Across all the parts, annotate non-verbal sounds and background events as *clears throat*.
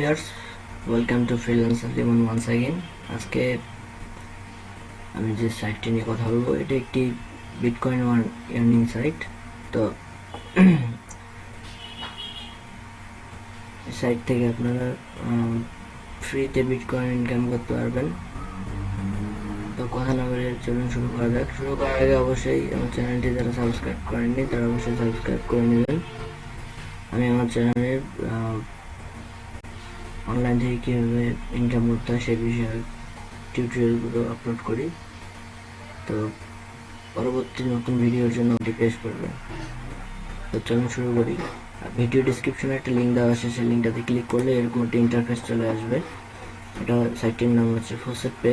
Viewers welcome to freelancer Limon once again আজকে আমি যে সাইটটি নিয়ে কথা বলব, এটা একটি বিটকয়েন ওয়ান ইয়ার্নিং সাইট তো সাইট থেকে আপনারা ফ্রিতে বিটকয়েন ইনকাম করতে পারবেন। তো কথা না বলে চলুন শুরু করা যাক। শুরু করার আগে অবশ্যই আমার চ্যানেলটি যারা সাবস্ক্রাইব করেননি, তারা অবশ্যই সাবস্ক্রাইব করে নেবেন। আমি আমার চ্যানেলের অনলাইন থেকে কীভাবে ইনকাম করতে হয় সেই বিষয়ে টিউটোরিয়ালগুলো আপলোড করি। তো পরবর্তী নতুন ভিডিওর জন্য ওটি রিকোয়েস্ট করবেন তো চলুন শুরু করি। ভিডিও ডিসক্রিপশনে একটা লিঙ্ক দেওয়া আছে, সেই লিঙ্কটাতে ক্লিক করলে এরকম একটা ইন্টারফেস চলে আসবে। এটা সাইটটির নাম হচ্ছে ফোসেট পে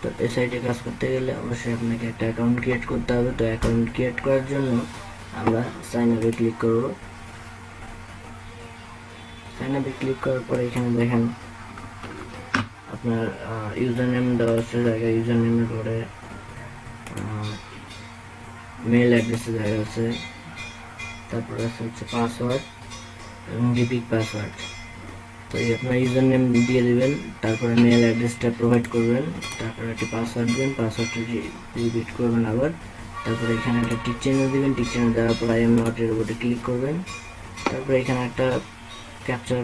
তো এই সাইটে কাজ করতে গেলে অবশ্যই আপনাকে একটা অ্যাকাউন্ট ক্রিয়েট করতে হবে। তো অ্যাকাউন্ট ক্রিয়েট করার জন্য আমরা সাইন আপে ক্লিক করব। সাইন আপে ক্লিক করার পরে এখানে দেখেন আপনার ইউজার নেম দেওয়া আছে জায়গায় ইউজার নেমের পরে মেল অ্যাড্রেসের জায়গা আছে। তারপরে আছে হচ্ছে পাসওয়ার্ড এবং রিপিট পাসওয়ার্ড তো এই আপনার ইউজার নেম দিয়ে দিবেন, তারপরে মেল অ্যাড্রেসটা প্রোভাইড করবেন, তারপরে একটি পাসওয়ার্ড দেবেন পাসওয়ার্ডটা রিপিট করবেন আবার। তারপরে এখানে একটা টিক চিহ্ন দিবেন টিক চিহ্ন দেওয়ার পর আই এম নটের উপরে ক্লিক করবেন। তারপরে এখানে একটা ক্যাপচার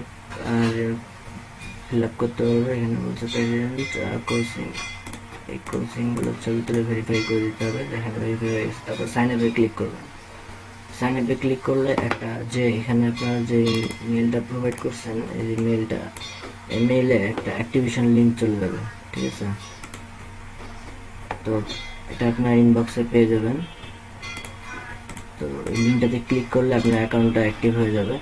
ফিল আপ করতে পারবে এখানে বলছে প্রেসিডেন্ট কোচিং এই কোচিংগুলো ছবি তুলে ভেরিফাই করে দিতে হবে দেখেন ভেরিফাই তারপর সাইন আপে ক্লিক করবেন সাইন আপে ক্লিক করলে একটা যে এখানে আপনারা যে মেলটা প্রোভাইড করছেন, এই মেলটা এই মেইলে একটা অ্যাক্টিভেশন লিঙ্ক চলে যাবে, ঠিক আছে? তো এটা আপনার ইনবক্সে পেয়ে যাবেন। তো এই লিঙ্কটাতে ক্লিক করলে আপনার অ্যাকাউন্টটা অ্যাক্টিভ হয়ে যাবে।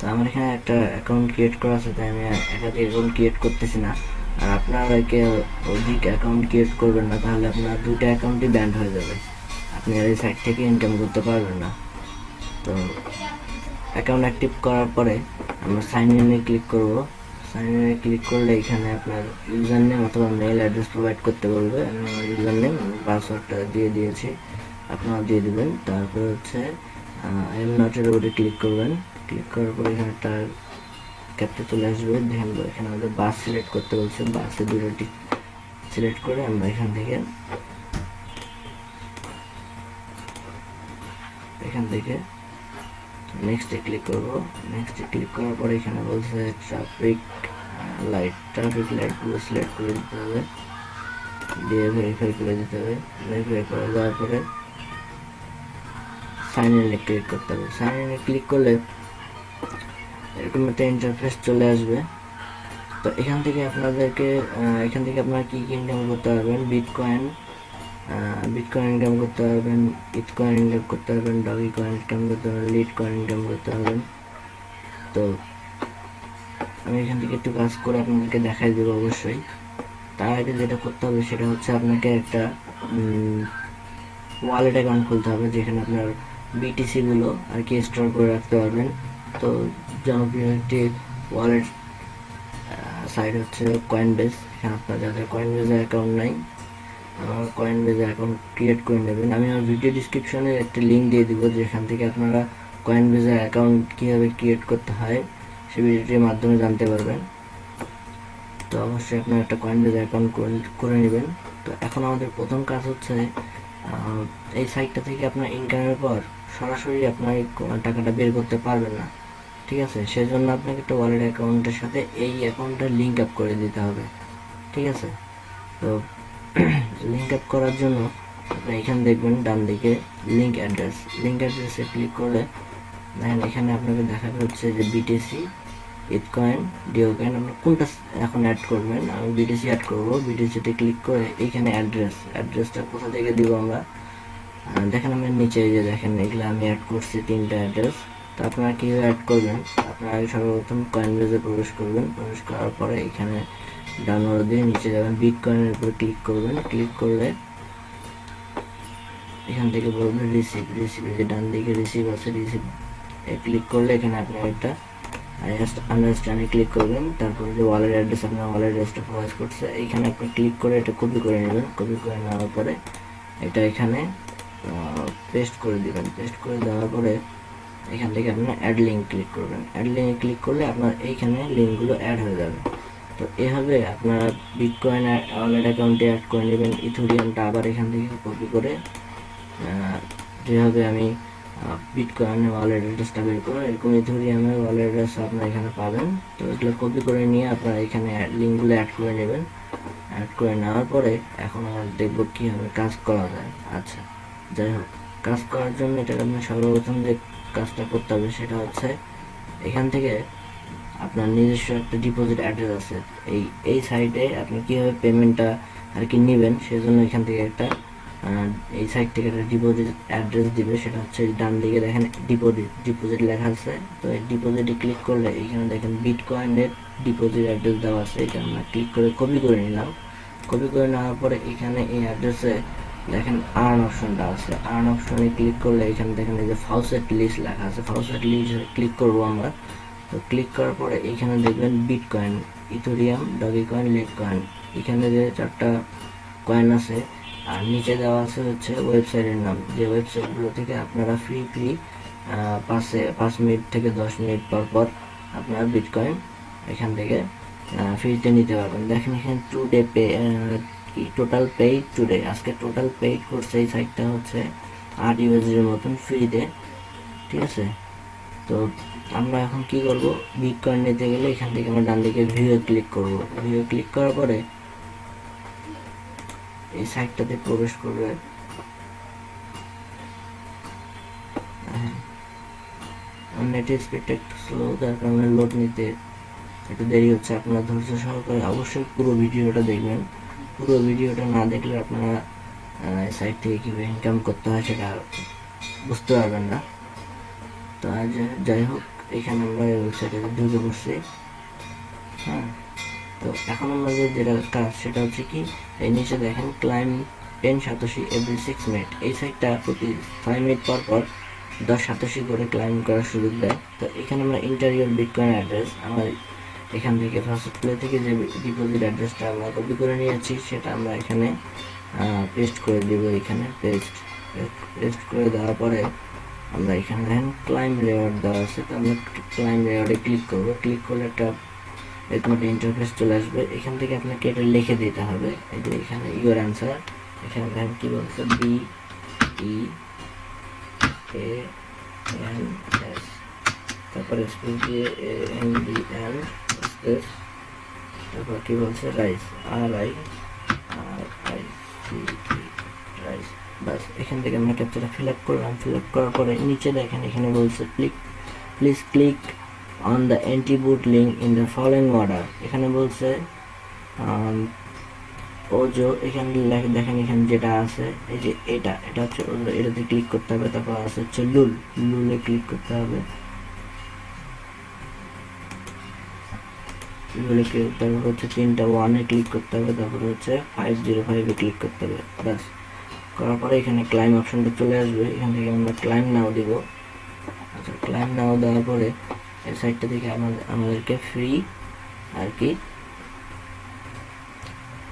তো আমার এখানে একটা অ্যাকাউন্ট ক্রিয়েট করা আছে, তাই আমি একাধিক অ্যাকাউন্ট ক্রিয়েট করতেছি না। আর আপনারা একে অধিক অ্যাকাউন্ট ক্রিয়েট করবেন না, তাহলে আপনার দুটো অ্যাকাউন্টই ব্যান্ড হয়ে যাবে। আপনি আর এই সাইট থেকে ইনকাম করতে পারবেন না। তো অ্যাকাউন্ট অ্যাক্টিভ করার পরে আমরা সাইন ইনে ক্লিক করব। সাইন ইনে ক্লিক করলে এখানে আপনার ইউজার নেম অথবা মেল অ্যাড্রেস প্রোভাইড করতে বলবে। আমি আমার ইউজার নেম পাসওয়ার্ডটা দিয়ে দিয়েছি। আপনারা দিয়ে দেবেন। তারপর হচ্ছে আই এম নটের উপরে ক্লিক করবেন। ক্লিক করার পরে এখানে একটা ক্যাপটা চলে আসবে। দেখেন এখানে আমাদের বাস সিলেক্ট করতে বলছে বাসে দুটো সিলেক্ট করে আমরা এখান থেকে এখান থেকে নেক্সটে ক্লিক করব। নেক্সটে ক্লিক করার পরে এখানে বলছে ট্রাফিক লাইট ট্রাফিক লাইটগুলো সিলেক্ট করে দিতে হবে। দিয়ে ভেরিফাই করে দিতে হবে। ভেরিফাই করে দেওয়ার পরে সাইন ইনে ক্লিক করতে হবে। সাইন ইনে ক্লিক করলে এরকম একটা ইন্টারফেস চলে আসবে। তো এখান থেকে আপনাদেরকে এখান থেকে আপনারা কী কী ইনকাম করতে পারবেন? বিটকয়েন বিটকয়েন ইনকাম করতে পারবেন ইটকয়েন ইনকাম করতে পারবেন ডগি কয়েন ইনকাম করতে পারবেন লিড কয়েন ইনকাম করতে পারবেন। তো আমি এখান থেকে একটু কাজ করে আপনাদেরকে দেখাই দেবো অবশ্যই। তার আগে যেটা করতে হবে সেটা হচ্ছে আপনাকে একটা ওয়ালেট অ্যাকাউন্ট খুলতে হবে, যেখানে আপনার বিটিসিগুলো আর কি স্টোর করে রাখতে পারবেন। তো জনপ্রিয় একটি ওয়ালেট সাইট হচ্ছে কয়েন বেস এখানে আপনার যাদের কয়েন বেজে অ্যাকাউন্ট নাই আমার কয়েন বেজে অ্যাকাউন্ট ক্রিয়েট করে নেবেন। আমি আমার ভিডিও ডিসক্রিপশনে একটা লিঙ্ক দিয়ে দিব, যেখান থেকে আপনারা কয়েন বেজে অ্যাকাউন্ট কীভাবে ক্রিয়েট করতে হয় সেই ভিডিওটির মাধ্যমে জানতে পারবেন। তো অবশ্যই আপনার একটা কয়েন বেজে অ্যাকাউন্ট করে নেবেন। তো এখন আমাদের প্রথম কাজ হচ্ছে এই সাইটটা থেকে আপনার ইনকামের পর সরাসরি আপনার টাকাটা বের করতে পারবেন না। ঠিক আছে? সেজন্য আপনাকে একটা ওয়ালেট অ্যাকাউন্টের সাথে এই অ্যাকাউন্টটা লিঙ্ক আপ করে দিতে হবে। ঠিক আছে? তো *clears throat* লিঙ্ক আপ করার জন্য আপনি এখানে দেখবেন ডান দিকে লিঙ্ক অ্যাড্রেস লিঙ্ক অ্যাড্রেসে ক্লিক করলে দেখেন এখানে আপনাকে দেখাবে হচ্ছে যে বিটিসি ইটকয়েন ডিও কয়েন আপনি কোনটা এখন অ্যাড করবেন? আমি বিটিসি অ্যাড করব। বিটিসিতে ক্লিক করে এইখানে অ্যাড্রেস অ্যাড্রেসটা কোথা থেকে দিব আমরা? দেখেন আমি নিচে যে দেখেন এগুলো আমি অ্যাড করছি তিনটা অ্যাড্রেস আপনারা কীভাবে অ্যাড করবেন? আপনারা সর্বপ্রথম কয়েন বেজে প্রবেশ করবেন। প্রবেশ করার পরে এখানে ডাউনলোড দিয়ে নিচে যাবেন। বিট কয়েনের উপরে ক্লিক করবেন। ক্লিক করলে এখান থেকে বলবেন রিসিভ রিসিভ যে ডান দিকে রিসিভ আছে রিসিভ এ ক্লিক করলে এখানে আপনার একটা আন্ডারস্ট্যান্ডে ক্লিক করবেন। তারপরে যে ওয়ালেট অ্যাড্রেস আপনার ওয়ালেট অ্যাড্রেসটা প্রোভাইড করছে। এইখানে আপনি ক্লিক করে এটা কপি করে নেবেন। কপি করে নেওয়ার পরে এটা এখানে পেস্ট করে দিবেন। পেস্ট করে দেওয়ার পরে এখান থেকে আপনার অ্যাড লিঙ্ক ক্লিক করবেন। অ্যাড লিঙ্কে ক্লিক করলে আপনার এইখানে লিঙ্কগুলো অ্যাড হয়ে যাবে। তো এভাবে আপনারা বিটকয়েন ওয়ালেট অ্যাকাউন্টে অ্যাড করে নেবেন। ইথোরিয়ামটা আবার এখান থেকে কপি করে যেভাবে আমি বিটকয়েনের ওয়ালেট অ্যাড্রেসটা বের করো, এরকম ইথোরিয়ামের ওয়ালেট অ্যাড্রেস আপনারা এখানে পাবেন। তো এগুলো কপি করে নিয়ে আপনারা এখানে লিঙ্কগুলো অ্যাড করে নেবেন। অ্যাড করে নেওয়ার পরে এখন আমরা দেখব কীভাবে কাজ করা যায়। আচ্ছা যাই হোক, কাজ করার জন্য এটাকে আপনার সর্বপ্রথম যে কাজটা করতে হবে সেটা হচ্ছে এখান থেকে আপনার নিজস্ব একটা ডিপোজিট অ্যাড্রেস আছে। এই এই সাইটে আপনি কীভাবে পেমেন্টটা আর কি নেবেন সেজন্য এখান থেকে একটা এই সাইট থেকে একটা ডিপোজিট অ্যাড্রেস দিবে। সেটা হচ্ছে ডান দিকে দেখেন ডিপোজিট ডিপোজিট লেখা আছে। তো এই ডিপোজিটে ক্লিক করলে এখানে দেখেন বিট বিটকয়েনের ডিপোজিট অ্যাড্রেস দেওয়া আছে। এটা আমরা ক্লিক করে কপি করে নিলাম। কপি করে নেওয়ার পরে এখানে এই অ্যাড্রেসে দেখেন আর্ন অপশনটা আছে। আর্ন অপশনে ক্লিক করলে এখানে দেখেন এই যে ফাউসেট লিস্ট লেখা আছে। ফাউসেট লিস্ট ক্লিক করব আমরা। তো ক্লিক করার পরে এখানে দেখবেন bitcoin Ethereum Dogecoin Litecoin এখানে যে চারটা কয়েন আছে, আর নিচে দেওয়া আছে হচ্ছে ওয়েবসাইটের নাম। যে ওয়েবসাইটগুলো থেকে আপনারা ফ্রি ফ্রি পাঁচে পাঁচ মিনিট থেকে দশ মিনিট পর পর আপনারা বিটকয়েন এখান থেকে ফ্রিতে নিতে পারবেন। দেখেন এখানে today pay total paid today আজকে টোটাল পেইড করছে, এই সাইটটা হচ্ছে আট ইউএসডির মতন ফ্রিতে ঠিক আছে? তো আমরা এখন কি করব? বিটকয়েন নিতে গেলে এখান থেকে আমরা ডান দিকে ভিউ ক্লিক করব। ভিউ ক্লিক করার পরে এই সাইটটাতে প্রবেশ করবে। নেটের স্পিডটা একটু স্লো যার কারণে লোড নিতে একটু দেরি হচ্ছে। আপনারা ধৈর্য সহকারে অবশ্যই পুরো ভিডিওটা দেখবেন। পুরো ভিডিওটা না দেখলে আপনারা সাইট থেকে কীভাবে ইনকাম করতে হয় সেটা বুঝতে পারবেন না। তো আজ যাই হোক, এখানে আমরা ওয়েবসাইটে ঢুকে পড়ছি। হ্যাঁ তো এখন আমাদের যেটা কাজ সেটা হচ্ছে কি, এই নিচে দেখেন ক্লাইম টেন সাতাশি এভরি সিক্স মিনিট এই সাইটটা প্রতি ফাইভ মিনিট পর পর দশ সাতাশি করে ক্লাইম করার সুযোগ দেয়। তো এখানে আমরা ইন্টারিয়র বিটকয়েন অ্যাড্রেস আমার এখান থেকে ফার্স্ট প্লে থেকে যে ডিপোজিট অ্যাড্রেসটা আমরা কপি করে নিয়েছি, সেটা আমরা এখানে পেস্ট করে দেবো এখানে। পেস্ট পেস্ট করে দেওয়ার পরে আমরা এখানে দেখেন ক্লাইম রেওয়ার্ড দেওয়া আছে। তো আমরা ক্লাইম রেওয়ার্ডে ক্লিক করব। ক্লিক করলে একটা এরকম একটা ইন্টারফেস চলে আসবে। এখান থেকে আপনাকে এটা লিখে দিতে হবে। এই যে এখানে ইউর অ্যান্সার এখানে দেখেন কী বলছে? বি ই এন এস তারপরে স্পেস দিয়ে A N D N space তারপর কী বলছে? Rice R I R I C rice বাস এখান থেকে আমরা ক্যাপচারটা ফিল আপ করলাম। ফিল আপ করার পরে নিচে দেখেন, এখানে বলছে click please click on the anti bot link in the following order এখানে বলছে ওজো এখানে দেখেন এখানে যেটা আছে, এই যে এটা এটা হচ্ছে এটাতে ক্লিক করতে হবে, তারপর আছে হচ্ছে লুল। লুলে ক্লিক করতে হবে। ক্লিক তারপর হচ্ছে তিনটা ওয়ানে ক্লিক করতে হবে তারপর হচ্ছে ফাইভ জিরো ফাইভে ক্লিক করতে হবে ব্যাস করার পরে এখানে ক্লাইম অপশনটা চলে আসবে এখান থেকে আমরা ক্লাইম নাও দিব আচ্ছা ক্লাইম নাও দেওয়ার পরে এই সাইডটা থেকে আমাদের আমাদেরকে ফ্রি আর কি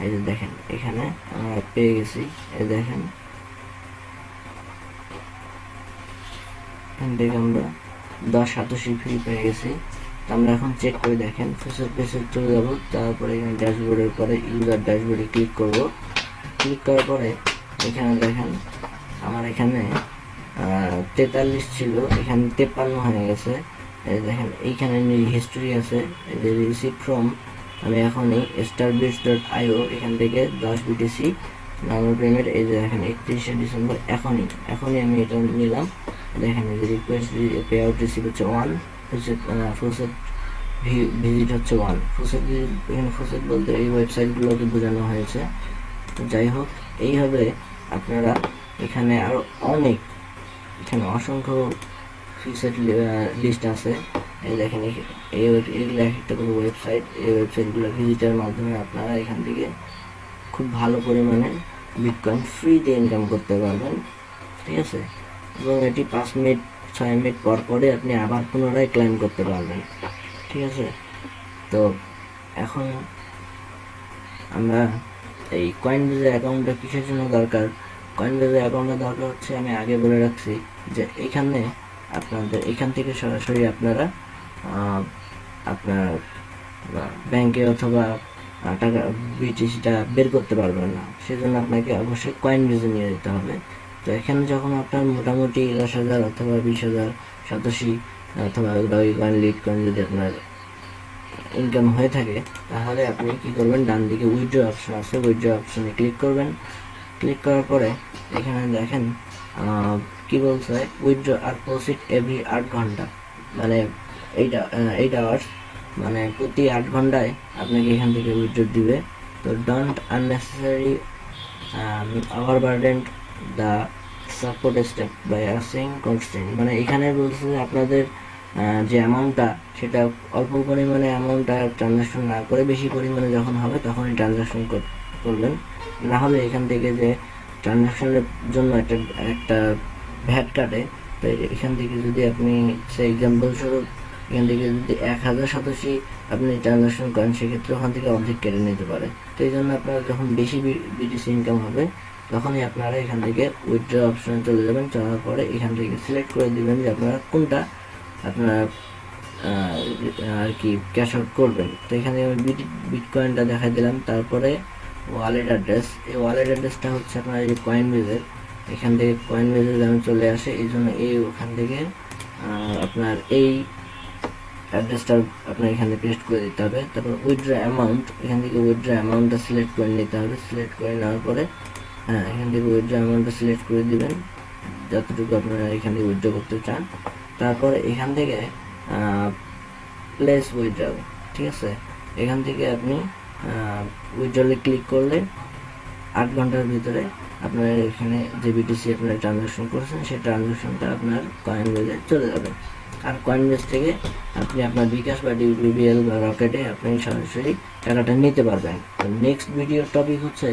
এই যে দেখেন এখানে আমরা পেয়ে গেছি এই দেখেন. এখান থেকে আমরা দশ সাতাশি ফ্রি পেয়ে গেছি আমরা এখন চেক করে দেখেন ফেসের পেসে চলে যাব, তারপরে এখানে ড্যাশবোর্ডের পরে ইউজার ড্যাশবোর্ডে ক্লিক করব। ক্লিক করার পরে এখানে দেখেন আমার এখানে তেতাল্লিশ ছিল, এখানে তেপ্পান্ন হয়ে গেছে। দেখেন, এইখানে হিস্টোরি আছে যে রিসিভ ফ্রম আমি এখনই স্টার বিস ডট আইও এখান থেকে দশ বিটিসি নর্মাল পেমেন্ট এই যে দেখেন, একত্রিশে ডিসেম্বর, এখনই এখনই আমি এটা নিলাম। দেখেন যে রিকোয়েস্ট পে আউট রিসিভ হচ্ছে ওয়ান হচ্ছে ফুলসেট ভিজিট হচ্ছে ওয়ান ফুলসেট এখানে ফুলসেট বলতে এই ওয়েবসাইটগুলোকে বোঝানো হয়েছে। যাই হোক, এইভাবে আপনারা এখানে আরও অনেক, এখানে অসংখ্য ফিক্সড লিস্ট আছে। এই দেখেন, এই এগুলো একটা করে ওয়েবসাইট এই ওয়েবসাইটগুলো ভিজিটের মাধ্যমে আপনারা এখান থেকে খুব ভালো পরিমাণে বিটকয়েন ফ্রিতে ইনকাম করতে পারবেন। ঠিক আছে? এবং এটি পাঁচ মিনিট ছয় মিনিট পর পরে আপনি আবার পুনরায় ক্লাইম করতে পারবেন। ঠিক আছে? তো এখন আমরা এই কয়েন বেজের অ্যাকাউন্টটা কিসের জন্য দরকার? কয়েন বেজের অ্যাকাউন্টের দরকার হচ্ছে, আমি আগে বলে রাখছি যে এখানে আপনাদের, এখান থেকে সরাসরি আপনারা আপনার ব্যাংকে অথবা টাকা বিটিসিটা বের করতে পারবেন না, সেজন্য আপনাকে অবশ্যই কয়েন বেজে নিয়ে যেতে হবে। তো এখানে যখন আপনার মোটামুটি দশ হাজার অথবা বিশ হাজার সাতাশি অথবা ওই কয়েন লিড কয়েন যদি আপনার ইনকাম হয়ে থাকে, তাহলে আপনি কি করবেন? ডান দিকে উইথড্র অপশন আছে। উইথড্র অপশনে ক্লিক করবেন। ক্লিক করার পরে এখানে দেখেন কি বলছে? উইথড্র আর প্রসিড এভরি আট ঘণ্টা। মানে এইটা এইট আওয়ার্স মানে প্রতি আট ঘন্টায় আপনাকে এখান থেকে উইথড্র দিবে। তো don't unnecessary our burden the support step by asking constant মানে এখানে বলছে আপনাদের যে অ্যামাউন্টটা সেটা অল্প পরিমাণে অ্যামাউন্টটা ট্রানজাকশন না করে বেশি পরিমাণে যখন হবে তখনই ট্রানজাকশন করবেন না হলে এখান থেকে যে ট্রানজাকশনের জন্য একটা একটা ভ্যাট কাটে তো এখান থেকে যদি আপনি, সে এক্সাম্পল স্বরূপ, এখান থেকে যদি এক হাজার সাতাশি আপনি ট্রানজাকশন করেন, সেক্ষেত্রে ওখান থেকে অর্ধেক কেটে নিতে পারে। তো এই জন্য আপনার যখন বেশি বিটিসি ইনকাম হবে তখনই আপনারা এখান থেকে উইথড্র অপশনে চলে যাবেন। যাওয়ার পরে এখান থেকে সিলেক্ট করে দিবেন যে আপনারা কোনটা আপনার আর কি ক্যাশ আউট করবেন। তো এখানে আমি বিট বিটকয়েনটা দেখাই দিলাম। তারপরে ওয়ালেট অ্যাড্রেস এই ওয়ালেট অ্যাড্রেসটা হচ্ছে আপনার এই কয়েন বেজের এখান থেকে কয়েন বেজে আমি চলে আসে, এই জন্য এই ওখান থেকে আপনার এই অ্যাড্রেসটা আপনার এখানে পেস্ট করে দিতে হবে। তারপর উইথড্র অ্যামাউন্ট এখান থেকে উইথড্র অ্যামাউন্টটা সিলেক্ট করে নিতে হবে। সিলেক্ট করে নেওয়ার পরে হ্যাঁ এখান থেকে উইথড্র অ্যামাউন্টটা সিলেক্ট করে দিবেন, যতটুকু আপনারা এখান থেকে উইথড্র করতে চান। তারপর এখান থেকে প্লেস উইথড্রল ঠিক আছে? এখান থেকে আপনি উইথড্রলে ক্লিক করলে আট ঘণ্টার ভিতরে আপনার এখানে যে বিটিসি আপনার ট্রানজাকশন করেছেন, সেই ট্রানজাকশনটা আপনার কয়েন বেজে চলে যাবে। আর কয়েন বেজ থেকে আপনি আপনার বিকাশ বা ডিবিবিএল বা রকেটে আপনি সরাসরি টাকাটা নিতে পারবেন। তো নেক্সট ভিডিওর টপিক হচ্ছে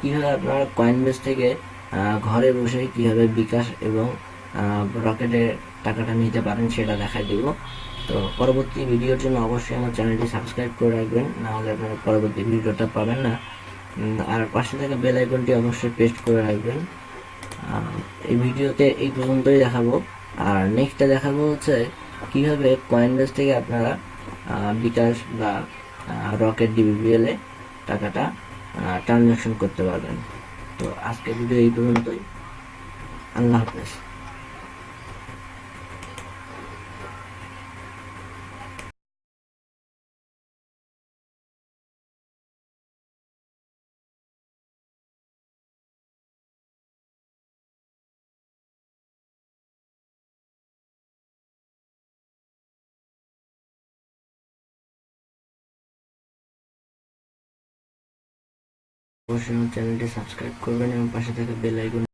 কীভাবে আপনারা কয়েন বেজ থেকে ঘরে বসে কীভাবে বিকাশ এবং রকেটে টাকাটা নিতে পারেন সেটা দেখাই দেব। তো পরবর্তী ভিডিওর জন্য অবশ্যই আমার চ্যানেলটি সাবস্ক্রাইব করে রাখবেন, নাহলে আপনারা পরবর্তী ভিডিওটা পাবেন না। আর পাশে থাকা বেল আইকনটি অবশ্যই পেস্ট করে রাখবেন। এই ভিডিওতে এই পর্যন্তই দেখাবো। আর নেক্সটটা দেখাবো হচ্ছে কীভাবে কয়েনবেস থেকে আপনারা বিকাশ বা রকেট ডিবিবিএল টাকাটা ট্রানজ্যাকশন করতে পারবেন। তো আজকের ভিডিও এই পর্যন্তই। আল্লাহ হাফেজ। অবশ্যই আমার চ্যানেলটি সাবস্ক্রাইব করবেন এবং পাশে থাকা বেল আইকন